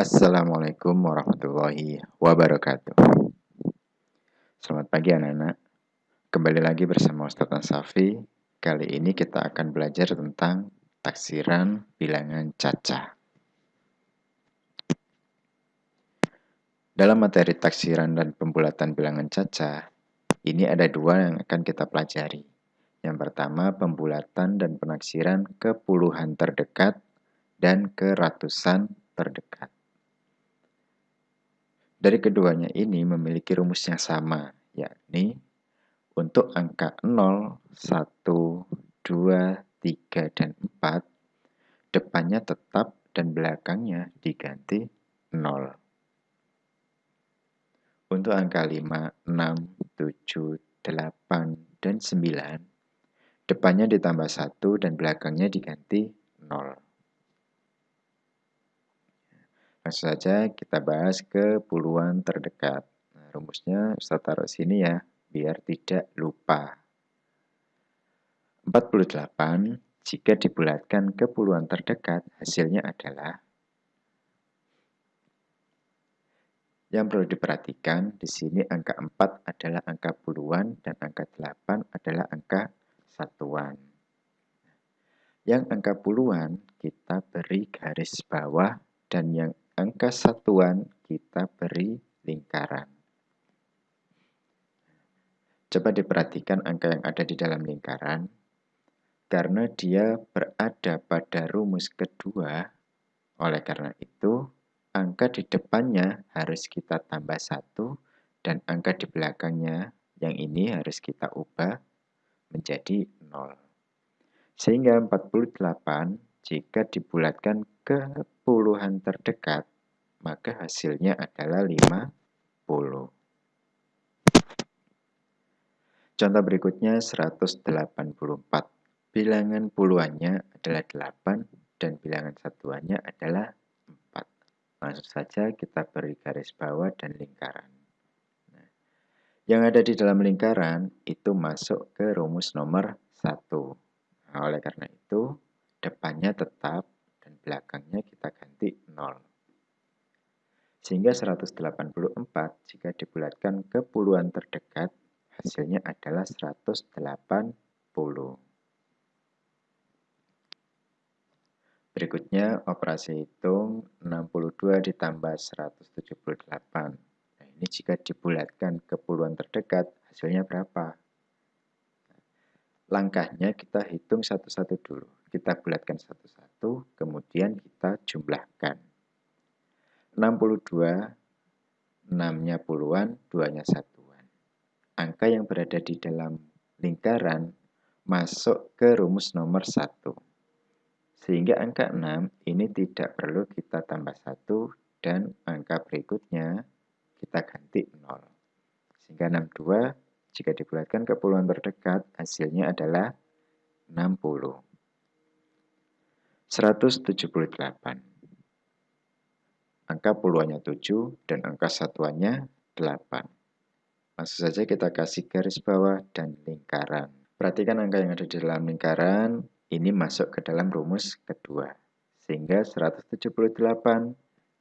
Assalamualaikum warahmatullahi wabarakatuh. Selamat pagi anak-anak. Kembali lagi bersama Ustaz Safi. Kali ini kita akan belajar tentang taksiran bilangan cacah. Dalam materi taksiran dan pembulatan bilangan cacah, ini ada dua yang akan kita pelajari. Yang pertama, pembulatan dan penaksiran ke puluhan terdekat dan ke ratusan terdekat. Dari keduanya ini memiliki rumus yang sama, yakni untuk angka 0, 1, 2, 3, dan 4, depannya tetap dan belakangnya diganti 0. Untuk angka 5, 6, 7, 8, dan 9, depannya ditambah 1 dan belakangnya diganti 0. Langsung saja kita bahas ke puluhan terdekat. Nah, rumusnya Ustaz taruh sini ya, biar tidak lupa. 48 jika dibulatkan ke puluhan terdekat, hasilnya adalah Yang perlu diperhatikan, di sini angka 4 adalah angka puluhan dan angka 8 adalah angka satuan. Yang angka puluhan kita beri garis bawah dan yang angka satuan kita beri lingkaran. Coba diperhatikan angka yang ada di dalam lingkaran. Karena dia berada pada rumus kedua, oleh karena itu angka di depannya harus kita tambah satu dan angka di belakangnya yang ini harus kita ubah menjadi 0. Sehingga 48 jika dibulatkan ke puluhan terdekat, maka hasilnya adalah 50. Contoh berikutnya 184. Bilangan puluhannya adalah 8 dan bilangan satuannya adalah 4. Langsung saja kita beri garis bawah dan lingkaran. Yang ada di dalam lingkaran itu masuk ke rumus nomor 1. Nah, oleh karena itu, depannya tetap dan belakangnya kita ganti 0. Sehingga 184 jika dibulatkan ke puluhan terdekat, hasilnya adalah 180. Berikutnya, operasi hitung 62 ditambah 178 ini jika dibulatkan ke puluhan terdekat, hasilnya berapa? Langkahnya kita hitung satu-satu dulu. Kita bulatkan satu-satu, kemudian kita jumlahkan. 62, 6-nya puluhan, 2-nya satuan. Angka yang berada di dalam lingkaran masuk ke rumus nomor 1. Sehingga angka 6 ini tidak perlu kita tambah 1 dan angka berikutnya kita ganti 0. Sehingga 62 jika dibulatkan ke puluhan terdekat hasilnya adalah 60. 178. Angka puluhannya 7 dan angka satuannya 8. Langsung saja kita kasih garis bawah dan lingkaran. Perhatikan angka yang ada di dalam lingkaran, ini masuk ke dalam rumus kedua. Sehingga 178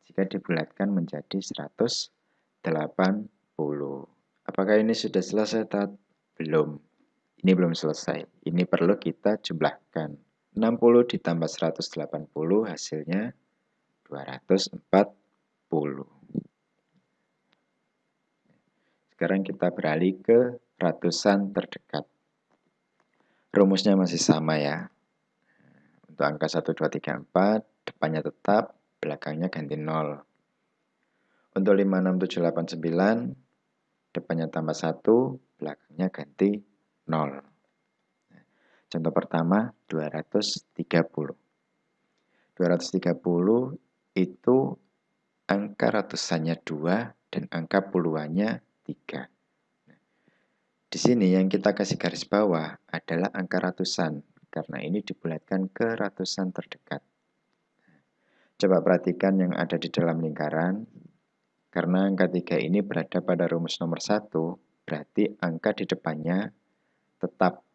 jika dibulatkan menjadi 100 80. Apakah ini sudah selesai, Tat? Belum. Ini belum selesai. Ini perlu kita jumlahkan. 60 ditambah 180 hasilnya 240. Sekarang kita beralih ke ratusan terdekat. Rumusnya masih sama ya. Untuk angka 1, 2, 3, 4, depannya tetap, belakangnya ganti 0. Untuk 56789, depannya tambah 1, belakangnya ganti 0. Contoh pertama, 230. 230 itu angka ratusannya 2 dan angka puluhannya 3. Di sini yang kita kasih garis bawah adalah angka ratusan, karena ini dibulatkan ke ratusan terdekat. Coba perhatikan yang ada di dalam lingkaran, karena angka 3 ini berada pada rumus nomor 1, berarti angka di depannya tetap.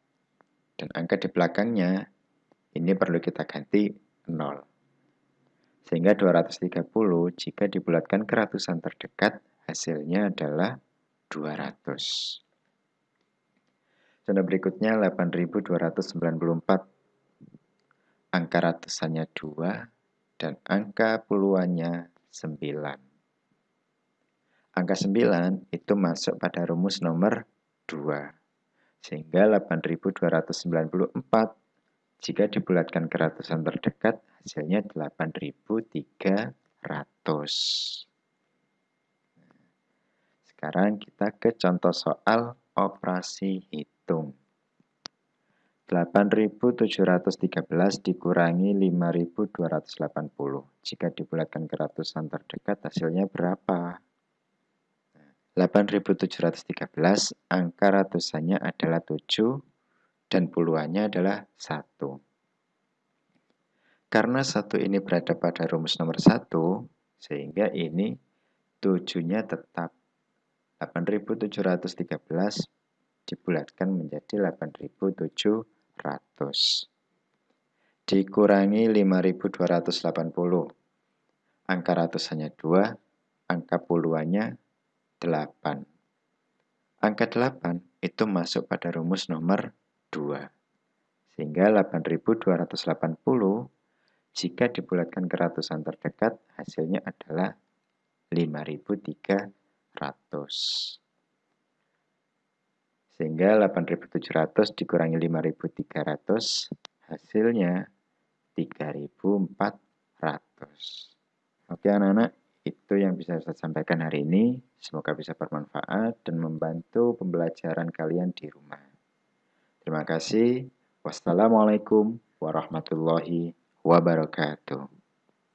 Dan angka di belakangnya, ini perlu kita ganti 0. Sehingga 230 jika dibulatkan ke ratusan terdekat, hasilnya adalah 200. Contoh berikutnya 8294. Angka ratusannya 2 dan angka puluhannya 9. Angka 9 itu masuk pada rumus nomor 2. Sehingga 8294 jika dibulatkan ke ratusan terdekat hasilnya 8300. Sekarang kita ke contoh soal operasi hitung. 8713 dikurangi 5280. Jika dibulatkan ke ratusan terdekat hasilnya berapa? 8713 angka ratusannya adalah 7 dan puluhannya adalah 1. Karena satu ini berada pada rumus nomor 1, sehingga ini 7-nya tetap 8713 dibulatkan menjadi 8700 dikurangi 5280 angka ratusannya 2 angka puluhannya 8 angka 8 itu masuk pada rumus nomor 2 sehingga 8280 jika dibulatkan ke ratusan terdekat hasilnya adalah 5300 sehingga 8700 dikurangi 5300 hasilnya 3400 oke anak-anak itu yang bisa saya sampaikan hari ini. Semoga bisa bermanfaat dan membantu pembelajaran kalian di rumah terima kasih. Wassalamualaikum warahmatullahi wabarakatuh